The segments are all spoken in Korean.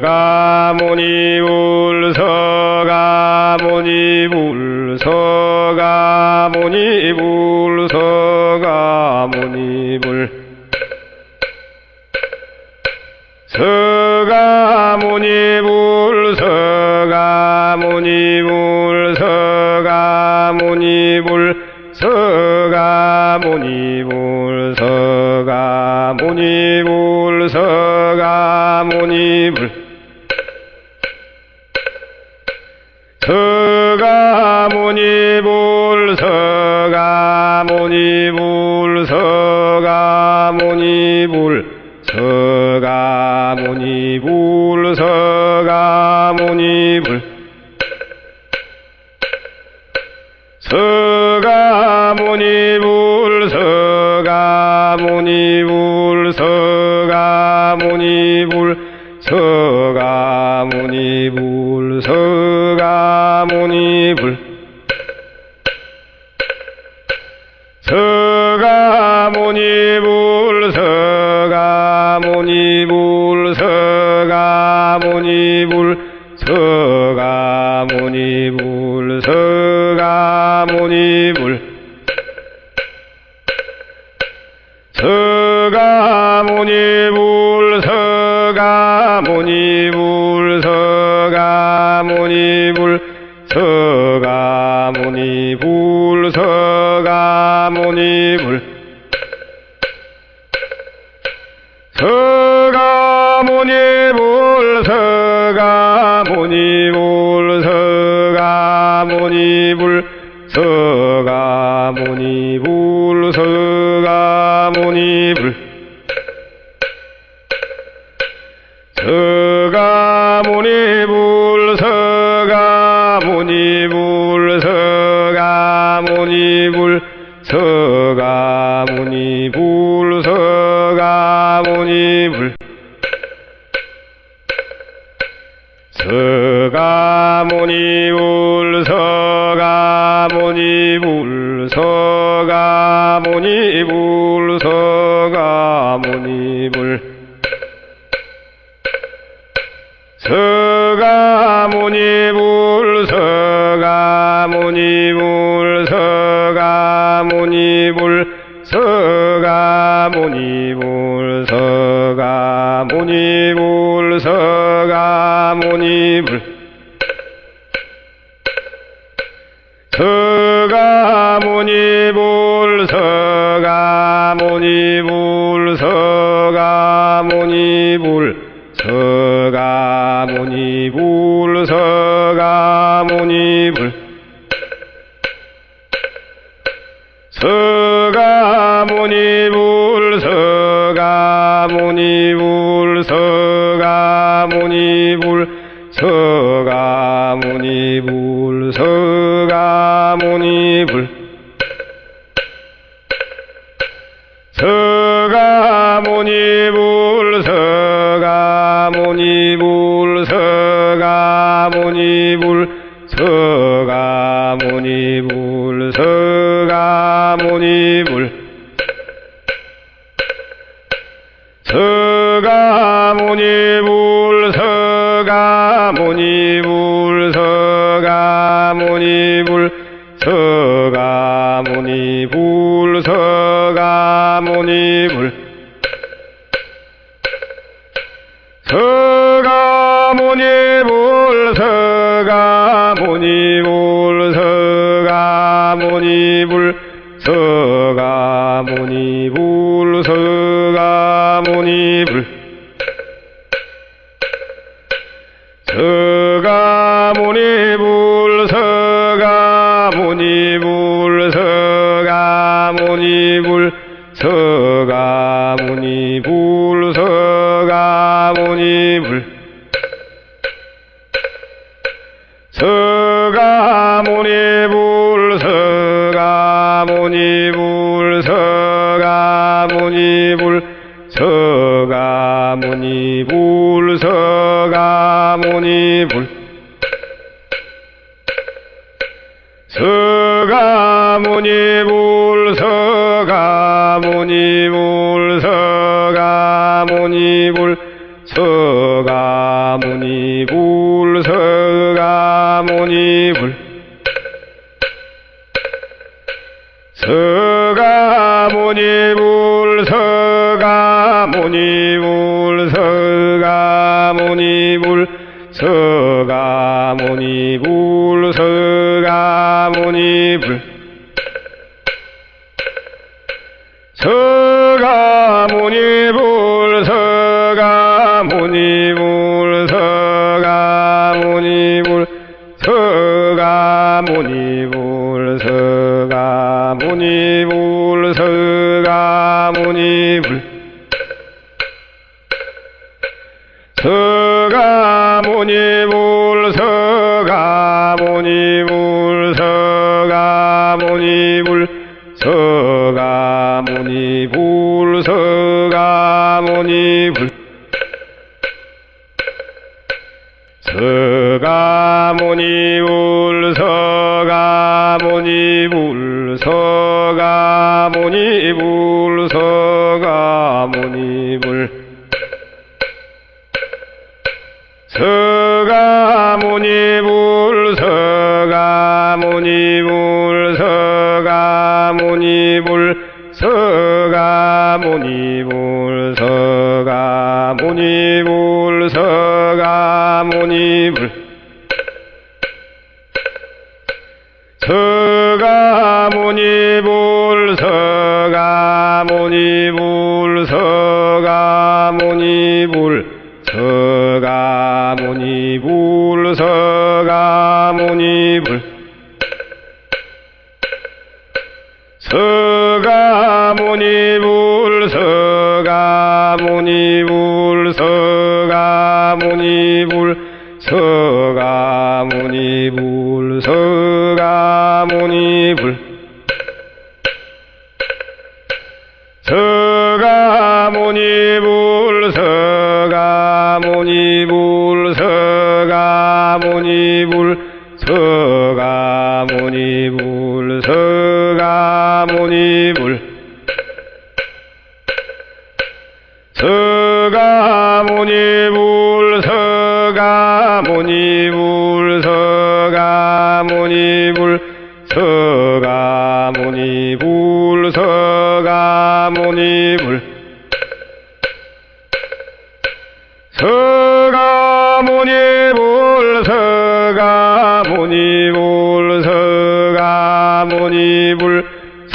がもにを 힘을 서가모니 불 서가모니 불 서가모니 불 level 온 입을 서가모니불 서가모니불 서가모니불 서가모니불 서가 모니불 서가모니불. 서가모니불 서가모니불 서가모니불 서가모니불 서가모니불. neighbor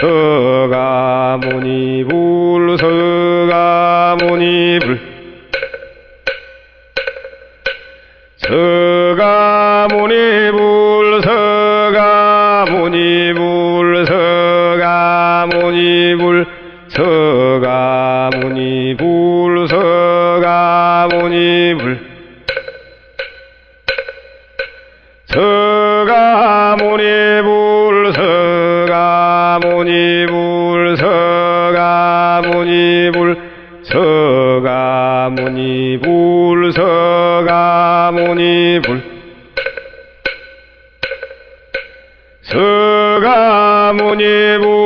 서가모니 불 서가모니 불 서 시골 서가모니 부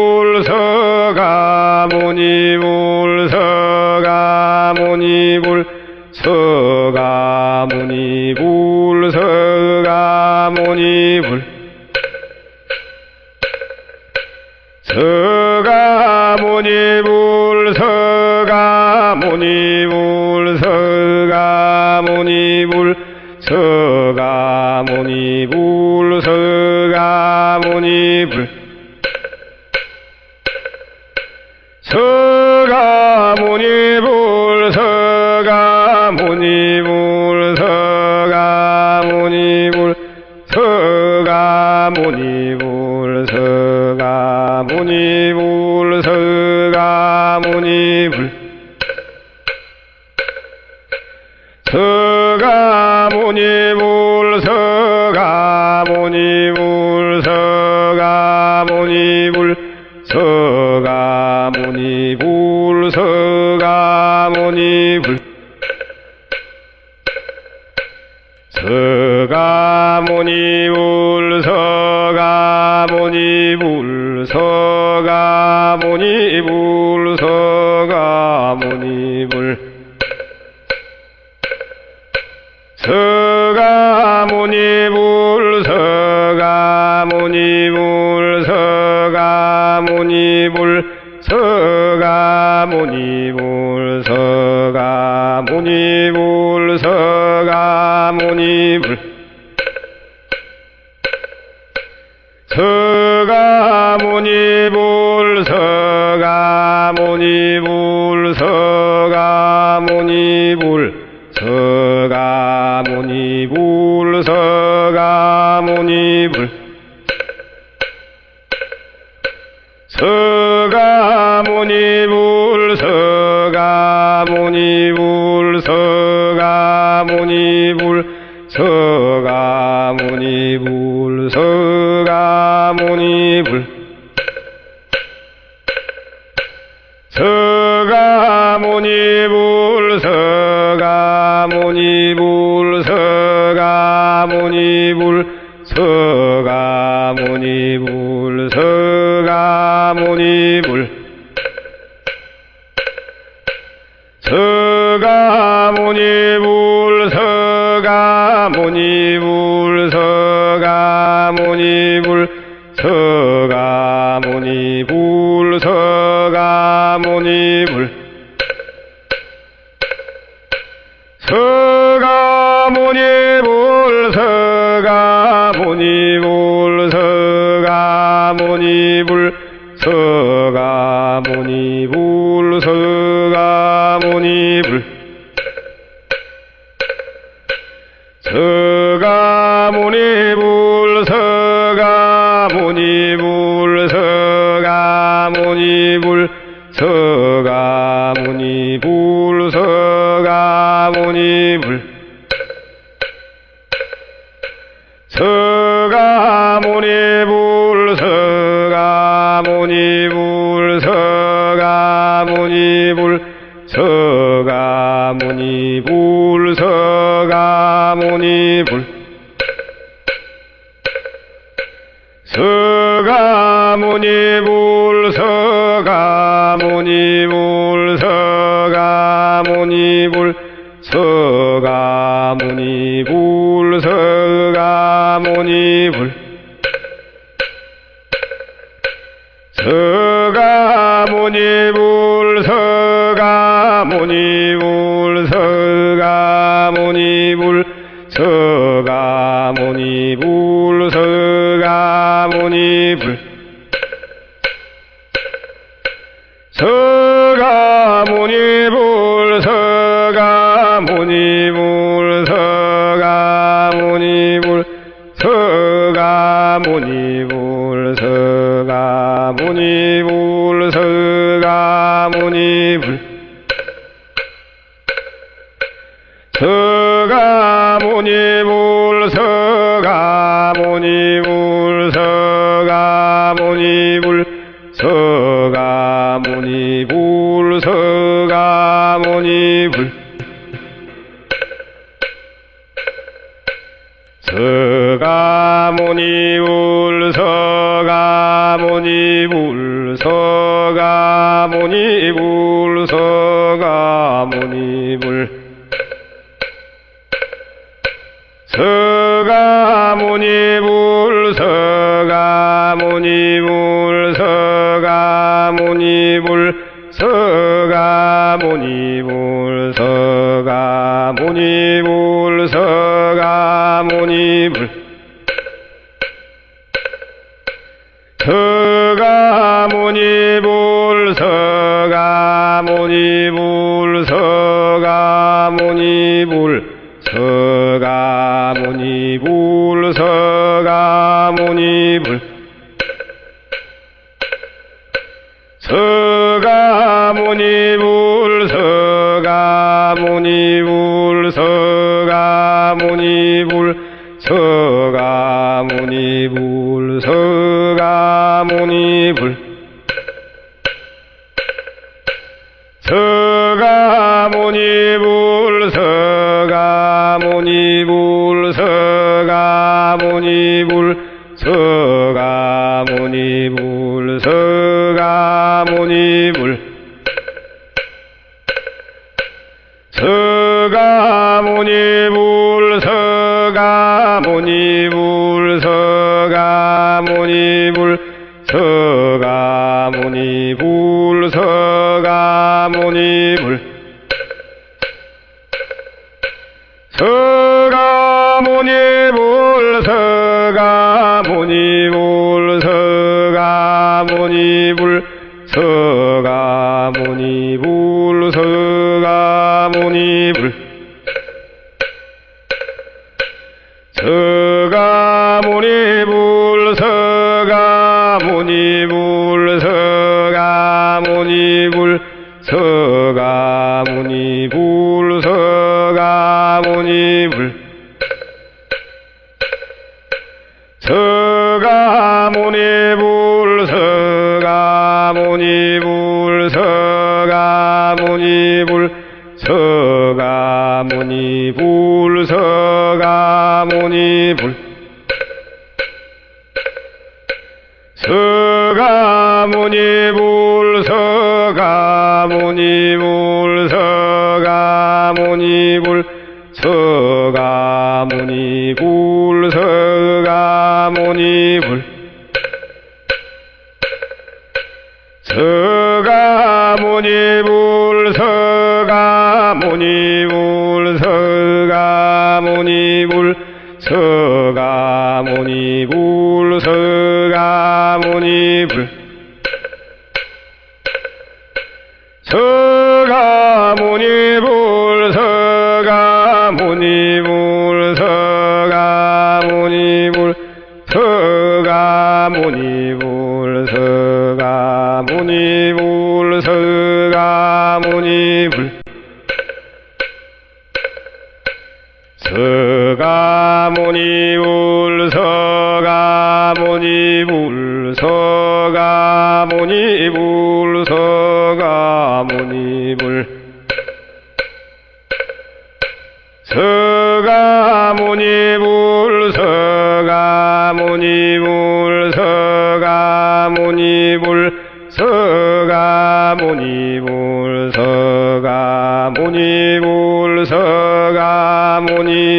불서가 모니 불서가 모니 불. 서가 모니 불 서가 모니 불 서가 모니 불 서가 모니 불 서가 모니 불 서가 모니 불. 서가 불 서가모니 불 서가모니 불 서가모니 불 서가모니 불 서가모니 불 서가모니 불 서가모니 불 서가 서가모니불 서가모니불 서가모니불 서가모니불 서가모니불 서가모니불 불가모니 불서가모니 불서가모니 불서가모니 불서가모니 불 서 가문이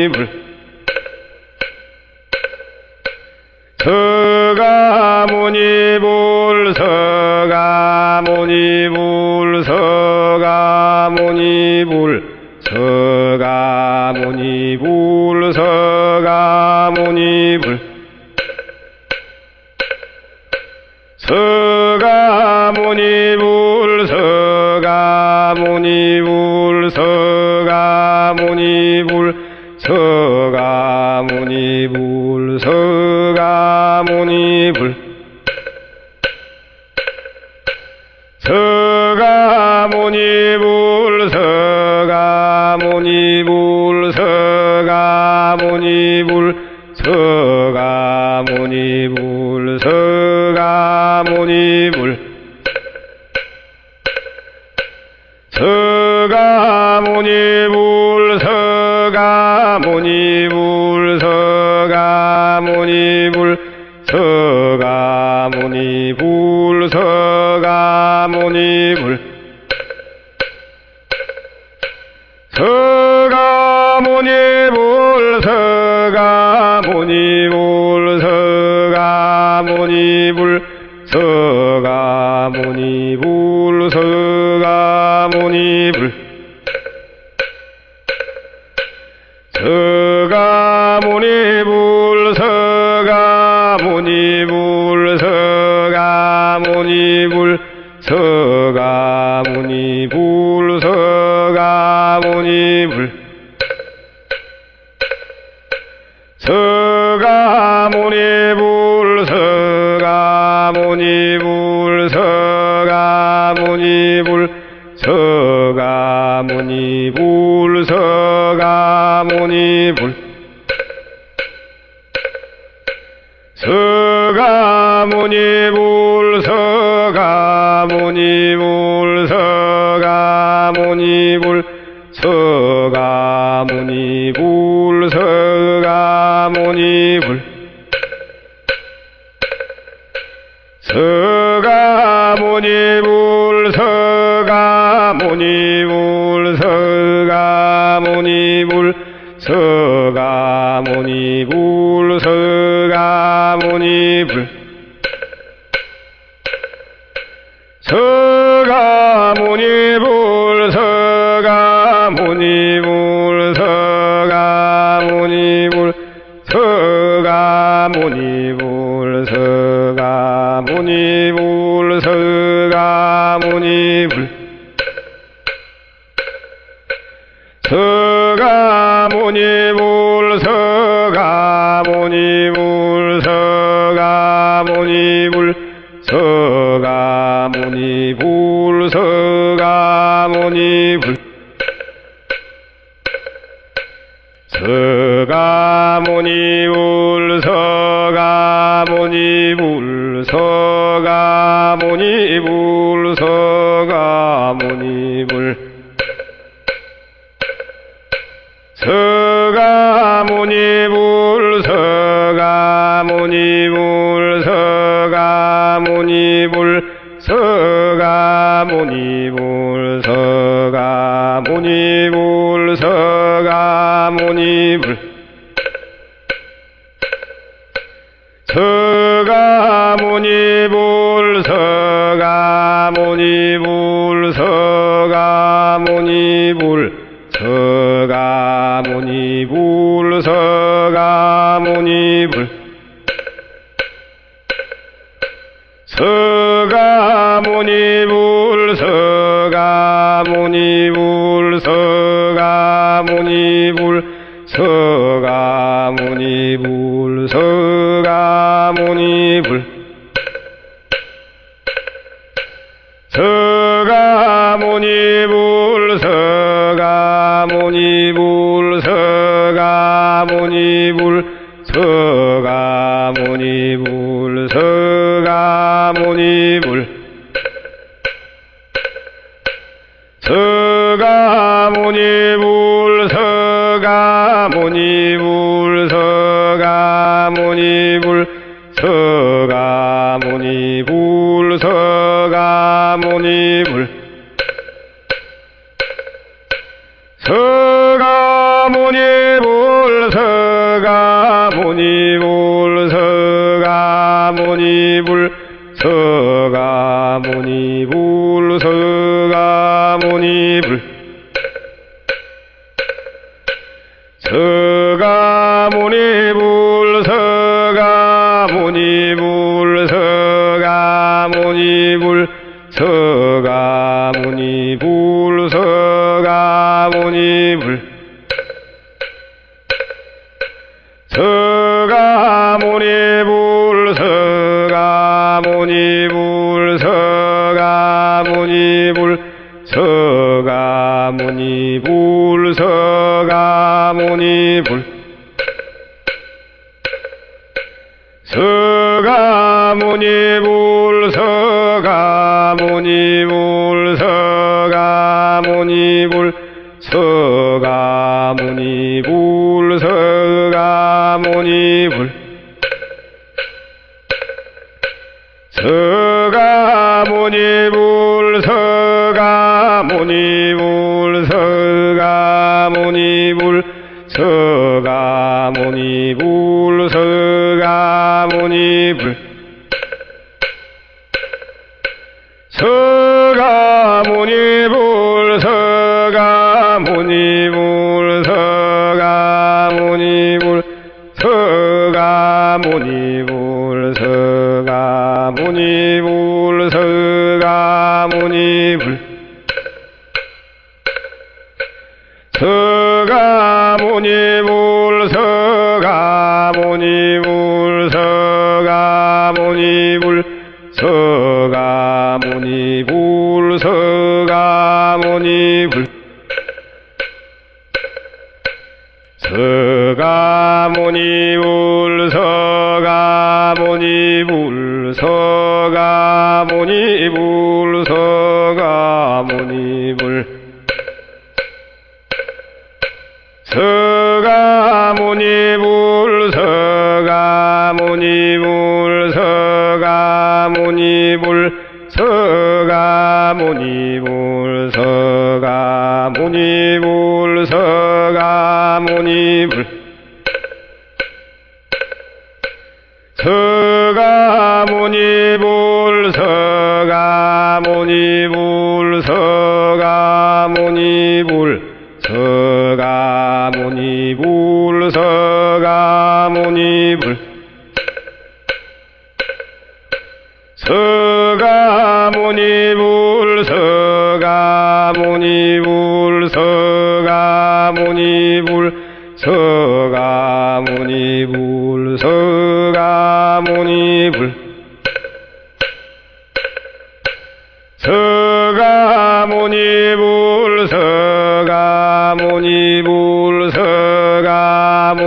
님을 서가모니 불 서가모니 불 서가모니 불 서가모니 불 서가모니 불 서가모니 불 서가모니 불 서가모니 서가무니 불 서가무니 불. 불 서가모니 불 서가모니 불 서가모니 불 서가모니 불 서가모니 불 서가모니 slavery 무니 불서가 무니 불서가 무니 불. 你不。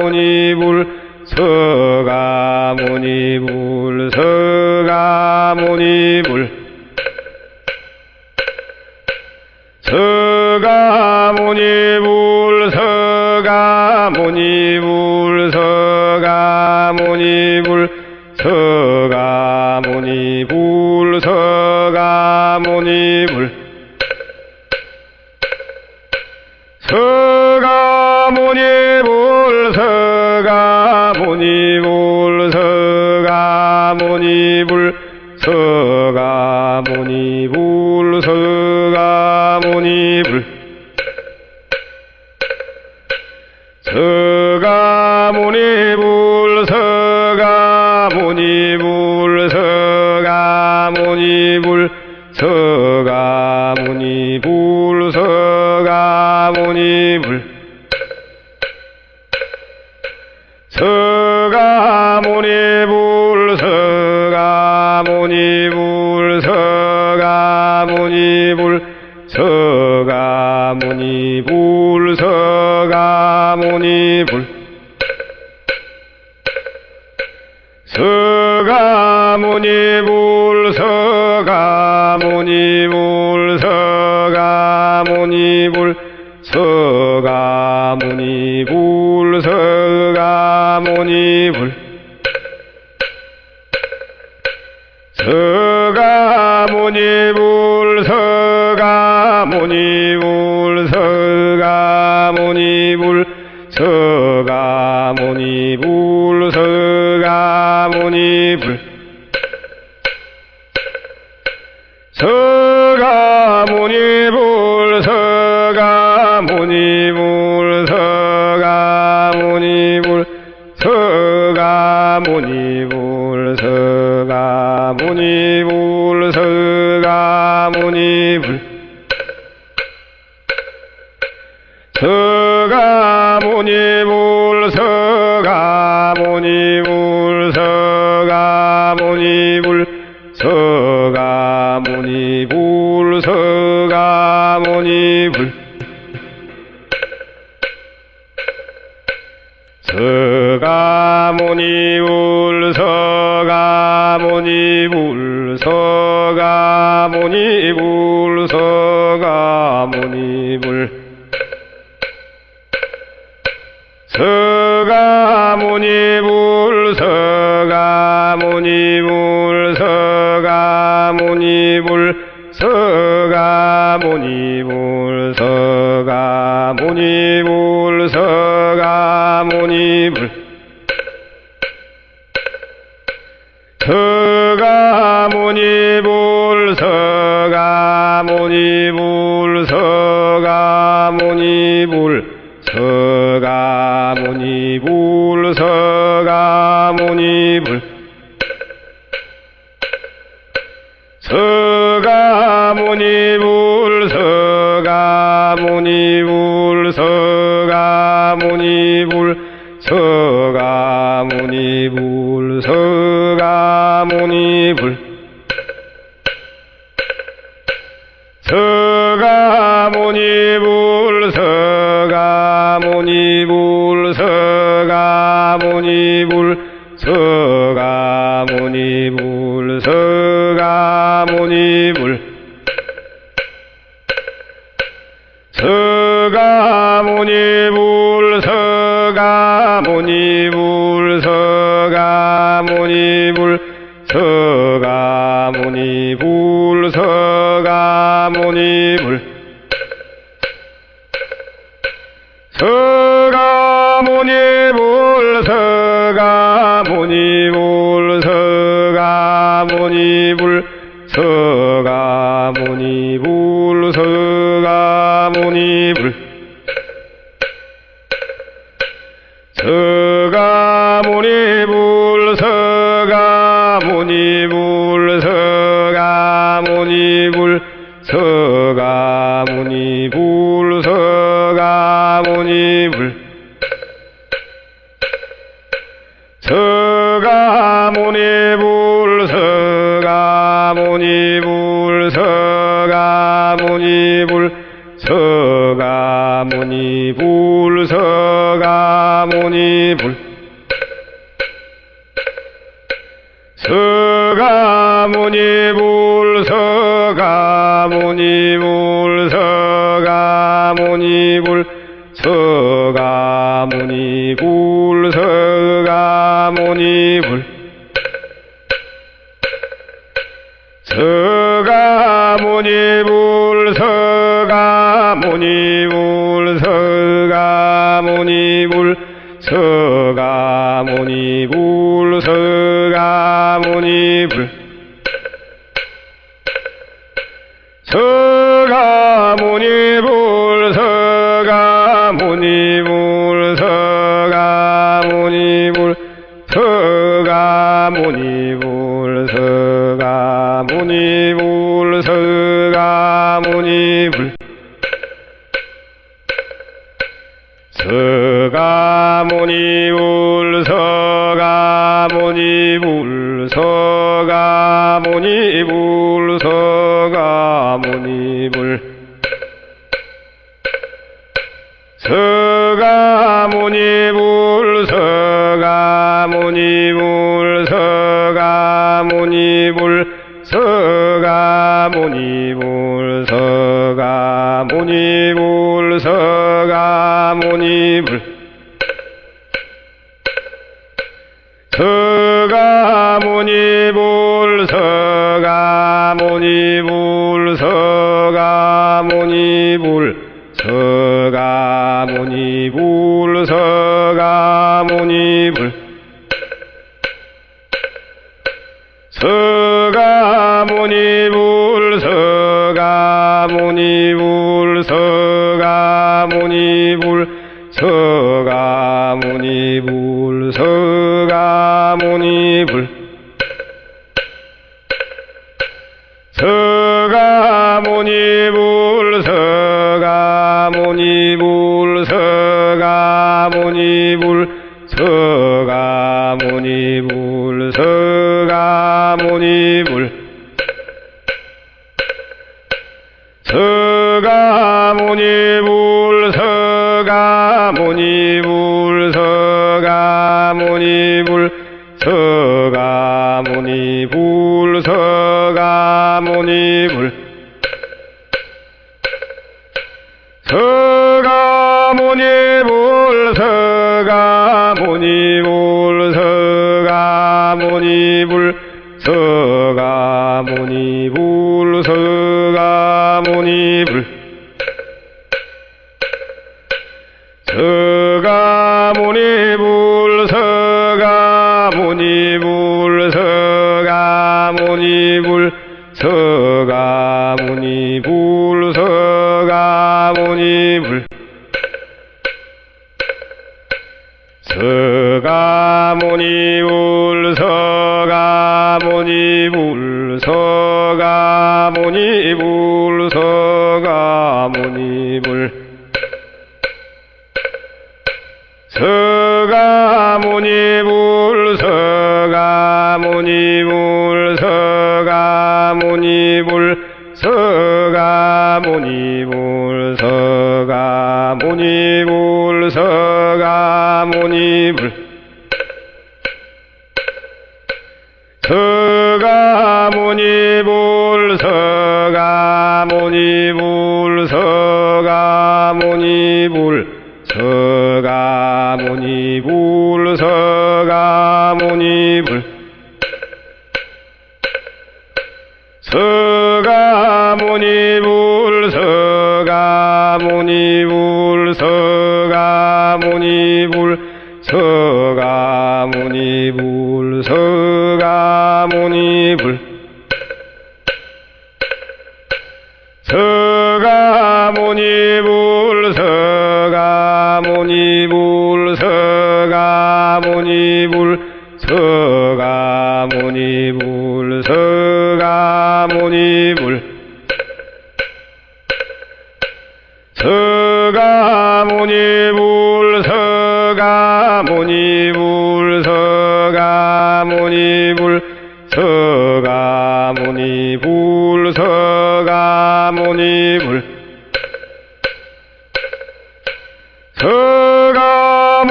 منيب 무니 불서가 무니 불서가 무니 불서가 무니 불서가 무니 불 서가 무니 불서가 무니 불서가 무니 불서가 무니 불서가 무니 불 서가 무니 불 불서가모니 불. 서가모니 불서가모니 불서가모니 불. 서가모니 불서가모니 집을 서가모니불 서가모니불 서가모니불 서가모니불 서가모니불 서가모니불. 서가모니불 무니불서가 무니불서가 무니불 uh,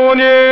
دونه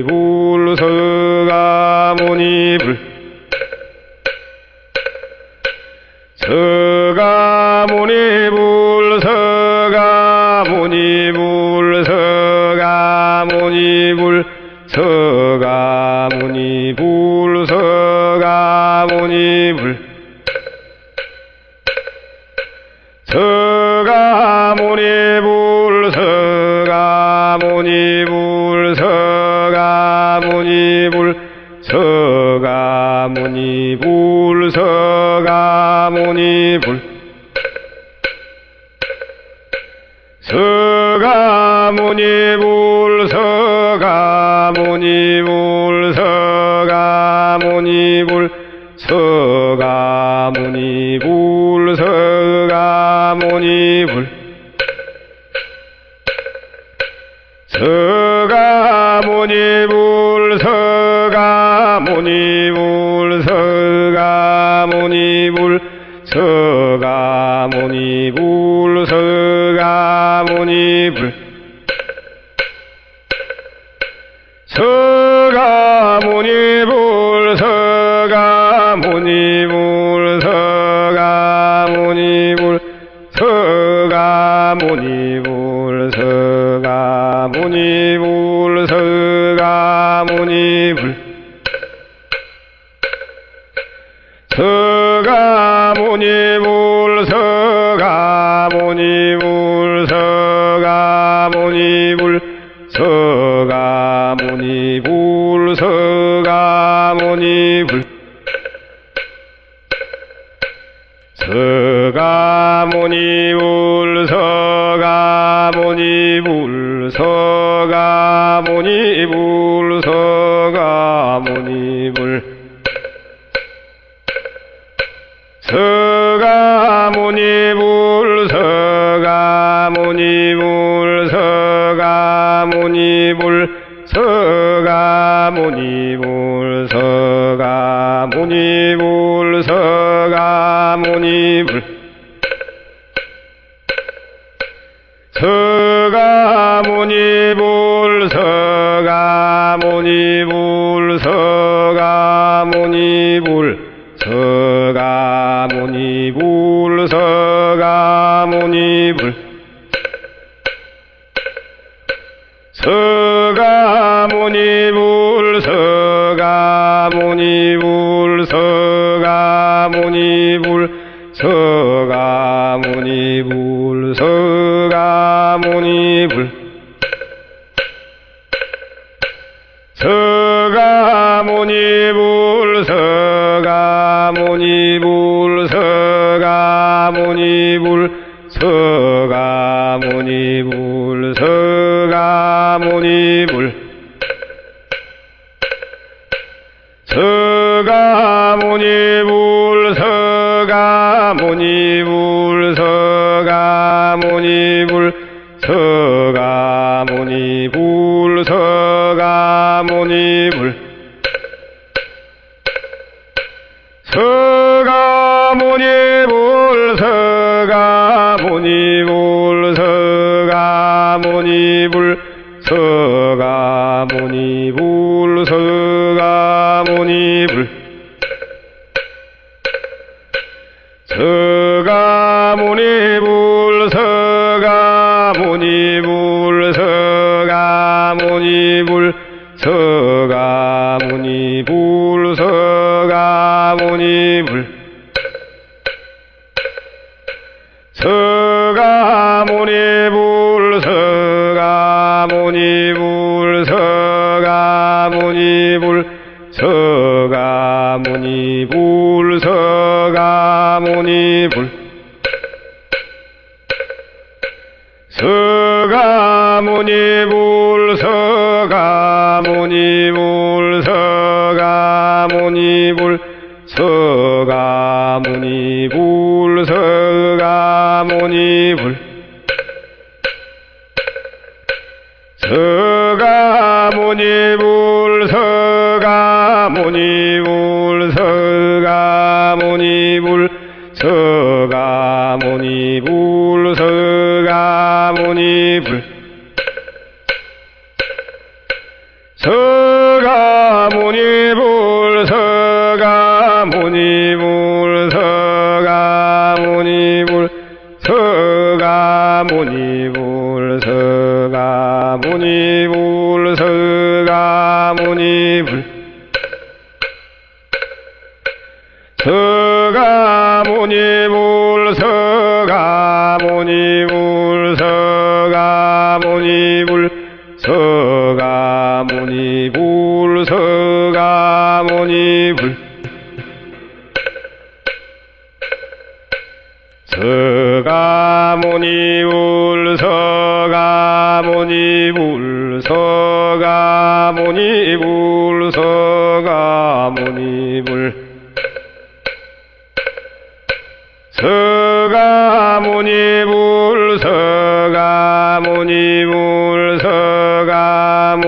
불 서가모니 불 vivo. 사모니 불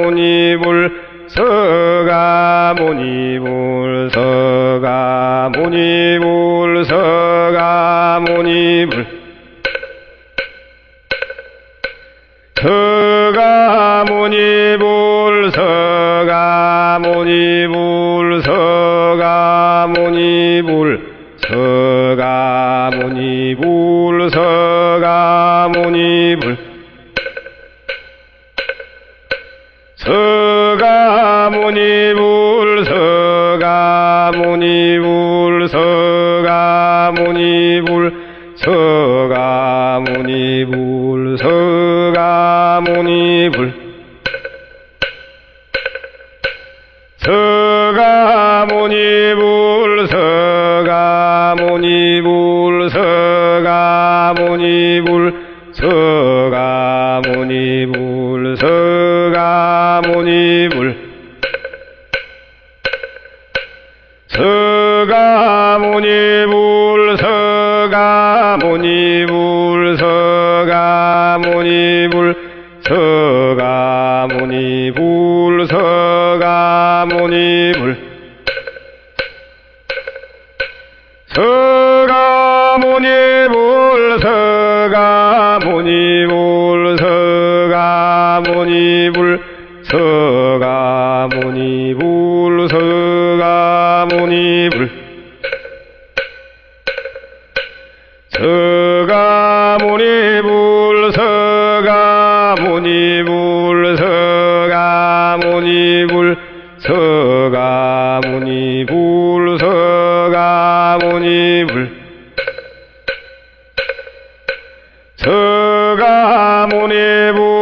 모니불 서가 모니불 서가 모니불. 영원히 불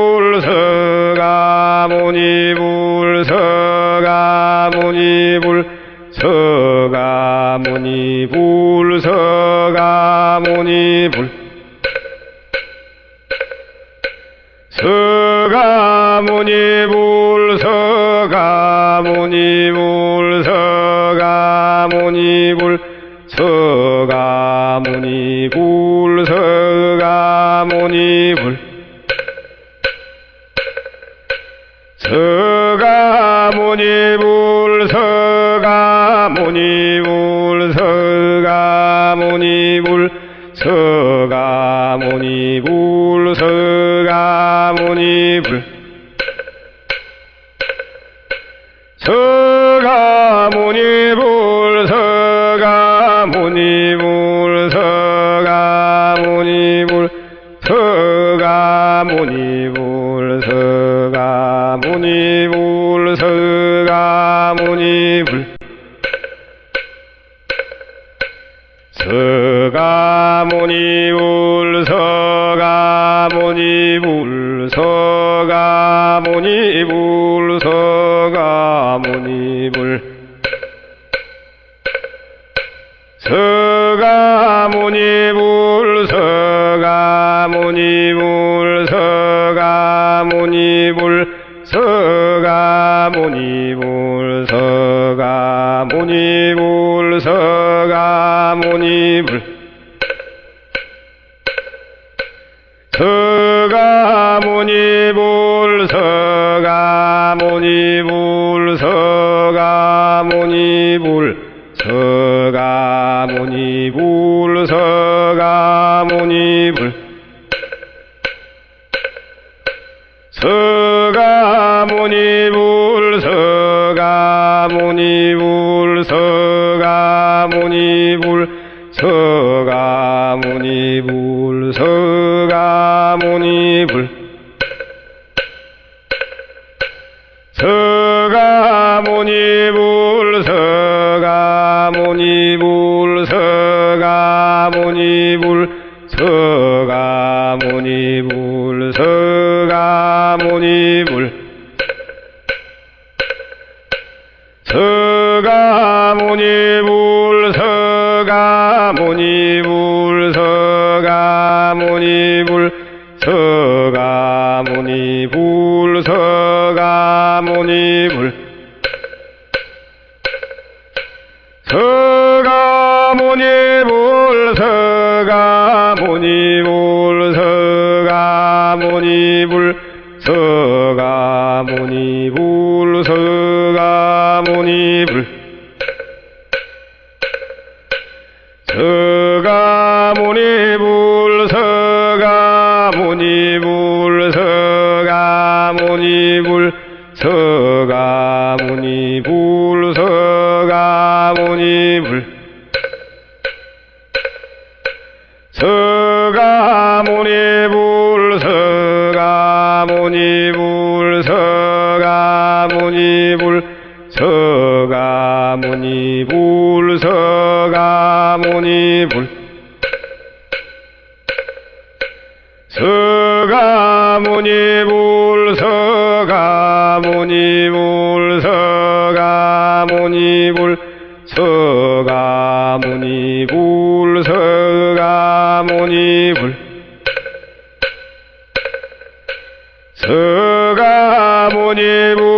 불서가 보니 불서가 보니 불서가 보니 불서가 보니 불 서가 보니 불서가 보니 불서가 보니 불서가 보니 불서가 보니 불 lembro. 서가모니불 서가모니불 서가모니불 서가모니불 서가모니불 서가모니불 서가모니불 서가모니불 서가모니불 서가 서가모니 불 서가모니 불 서가모니 불 서가모니 불 서가모니 불 서가모니 불 서가모니 불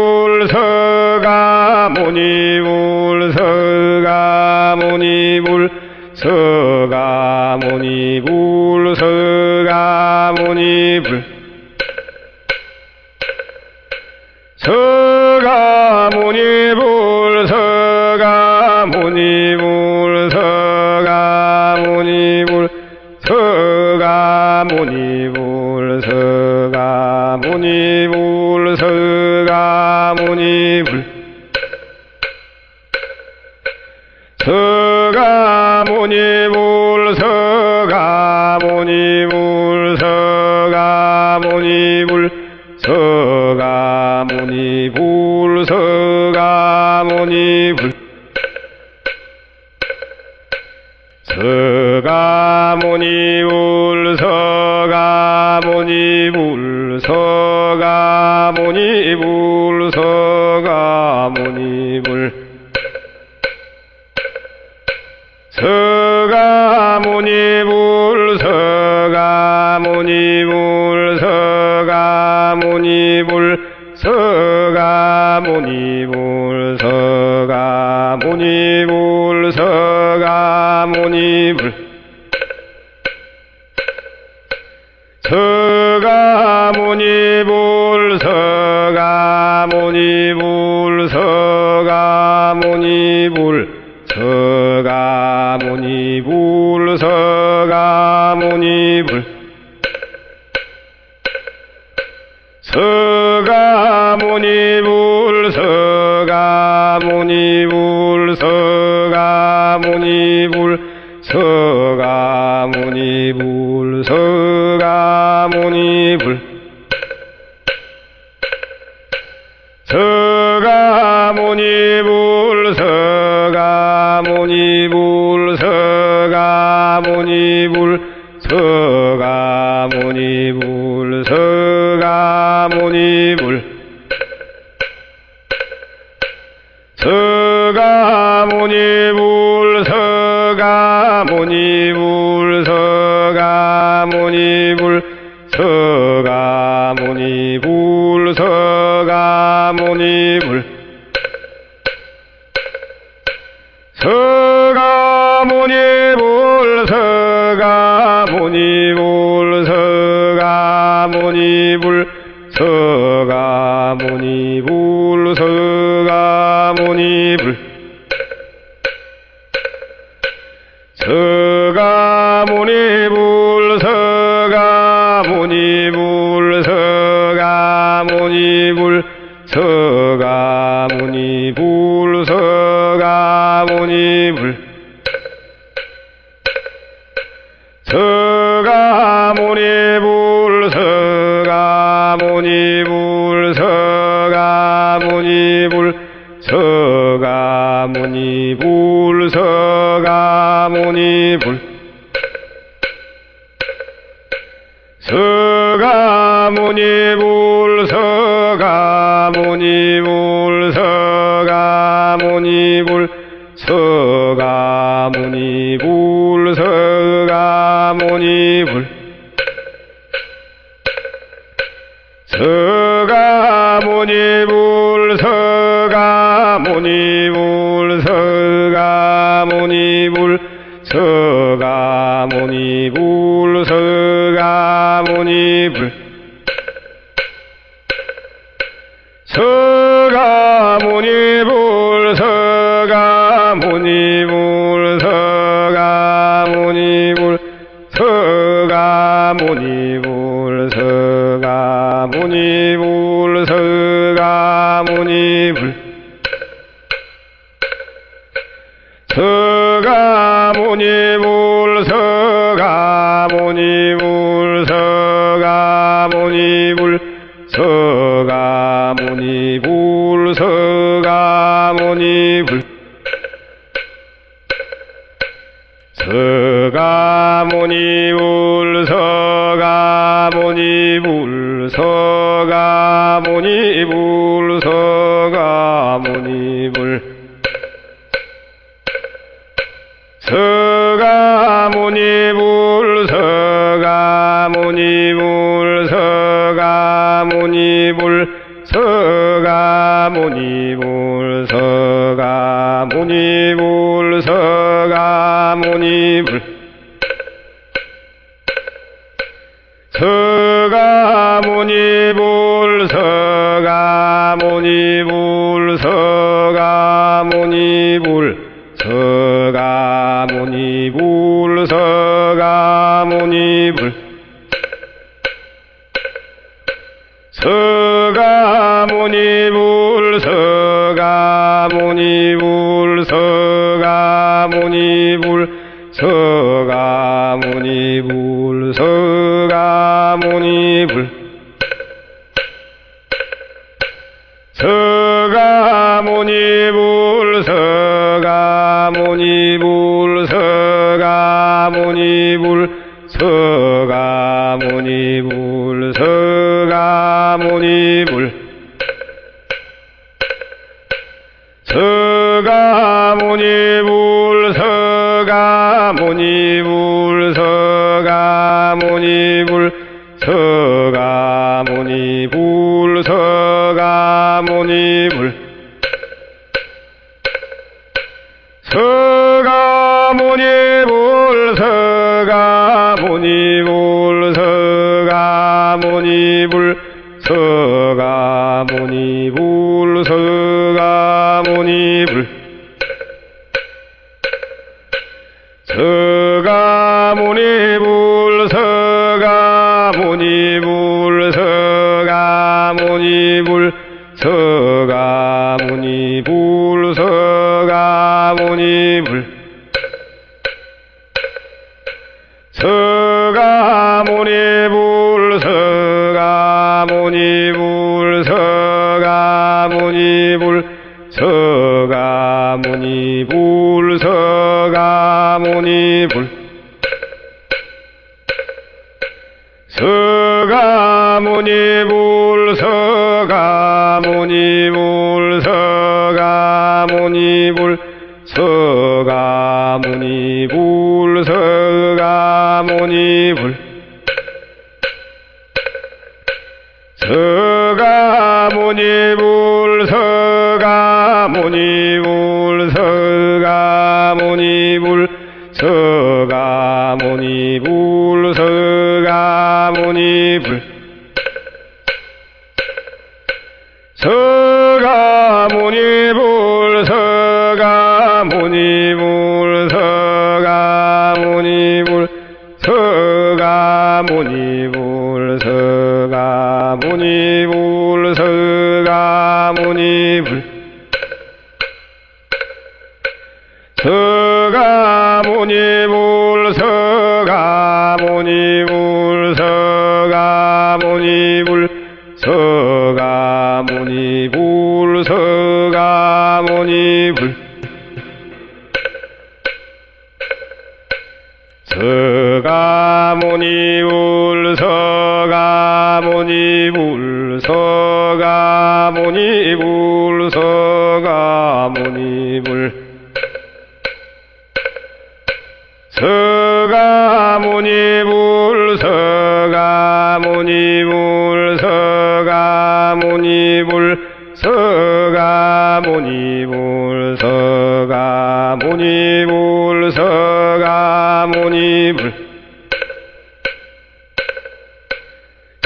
나무니 불 がもにぶ 서가 모니 불 서가 모니 불 서가 모니 불 서가 모니 불 서가 모니 불 서가 모니불 불 서가모니 불 서가모니 불 서가모니 불 서가모니 불 서가모니 불 서가모니 불 서가모니 불 서가 부처님을 서가모니불 서가모니불 서가모니불 서가모니불. 서가모니불. harmonia. 무니 불서가 무니 불서가 무니 불.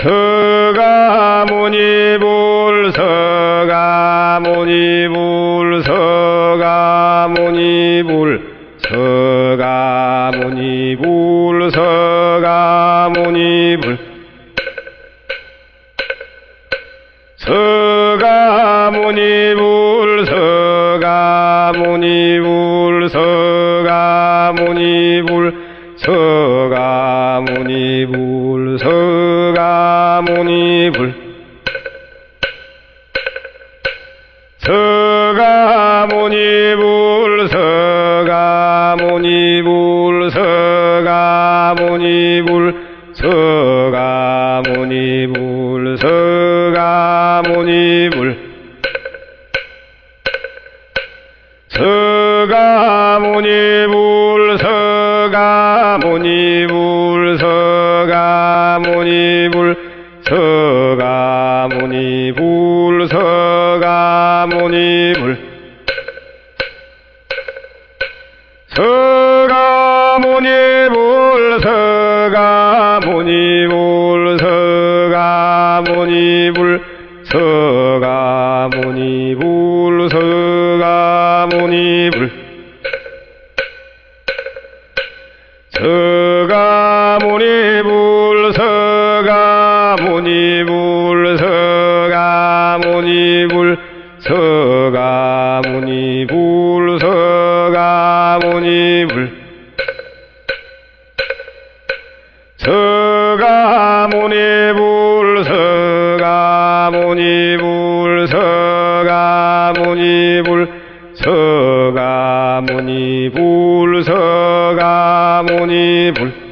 서가 무니 불서가 무니 불서가 무니 불. 서가 무니 불서가 무니 불. 서가모니불. 서가모니불 서가모니불 서가모니불 서가모니불 서가모니불. 서가모니불 서가모니불 서가모니불 서가모니 불 서가모니 불. 서가모니 불 서가모니 불 서가모니 불 서가모니 불 libre.